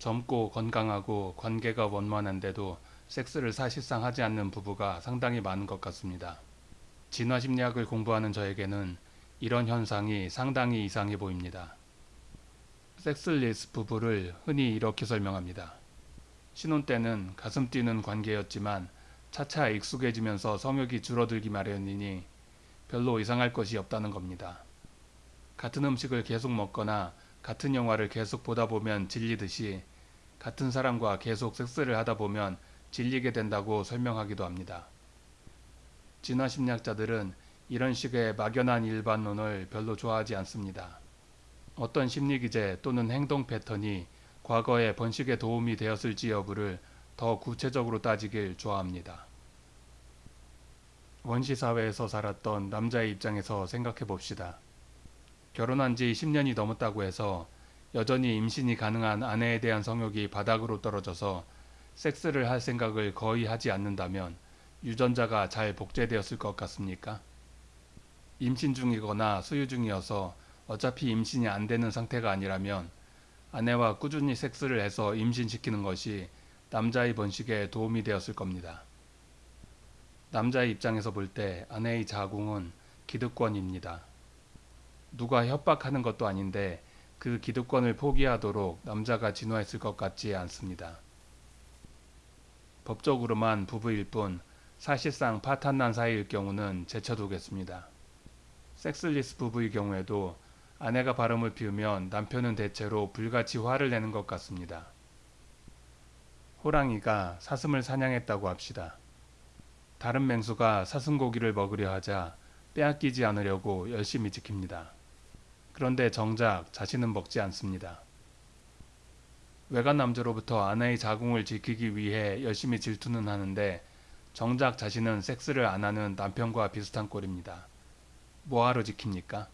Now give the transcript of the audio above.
젊고 건강하고 관계가 원만한데도 섹스를 사실상 하지 않는 부부가 상당히 많은 것 같습니다. 진화심리학을 공부하는 저에게는 이런 현상이 상당히 이상해 보입니다. 섹슬리스 부부를 흔히 이렇게 설명합니다. 신혼 때는 가슴 뛰는 관계였지만 차차 익숙해지면서 성욕이 줄어들기 마련이니 별로 이상할 것이 없다는 겁니다. 같은 음식을 계속 먹거나 같은 영화를 계속 보다 보면 질리듯이 같은 사람과 계속 섹스를 하다 보면 질리게 된다고 설명하기도 합니다. 진화 심리학자들은 이런 식의 막연한 일반론을 별로 좋아하지 않습니다. 어떤 심리기제 또는 행동 패턴이 과거의 번식에 도움이 되었을지 여부를 더 구체적으로 따지길 좋아합니다. 원시사회에서 살았던 남자의 입장에서 생각해 봅시다. 결혼한 지 10년이 넘었다고 해서 여전히 임신이 가능한 아내에 대한 성욕이 바닥으로 떨어져서 섹스를 할 생각을 거의 하지 않는다면 유전자가 잘 복제되었을 것 같습니까? 임신 중이거나 수유 중이어서 어차피 임신이 안 되는 상태가 아니라면 아내와 꾸준히 섹스를 해서 임신시키는 것이 남자의 번식에 도움이 되었을 겁니다. 남자의 입장에서 볼 때 아내의 자궁은 기득권입니다. 누가 협박하는 것도 아닌데 그 기득권을 포기하도록 남자가 진화했을 것 같지 않습니다. 법적으로만 부부일 뿐 사실상 파탄난 사이일 경우는 제쳐두겠습니다. 섹슬리스 부부의 경우에도 아내가 바람을 피우면 남편은 대체로 불같이 화를 내는 것 같습니다. 호랑이가 사슴을 사냥했다고 합시다. 다른 맹수가 사슴고기를 먹으려 하자 빼앗기지 않으려고 열심히 지킵니다. 그런데 정작 자신은 먹지 않습니다. 외간 남자로부터 아내의 자궁을 지키기 위해 열심히 질투는 하는데 정작 자신은 섹스를 안 하는 남편과 비슷한 꼴입니다. 뭐하러 지킵니까?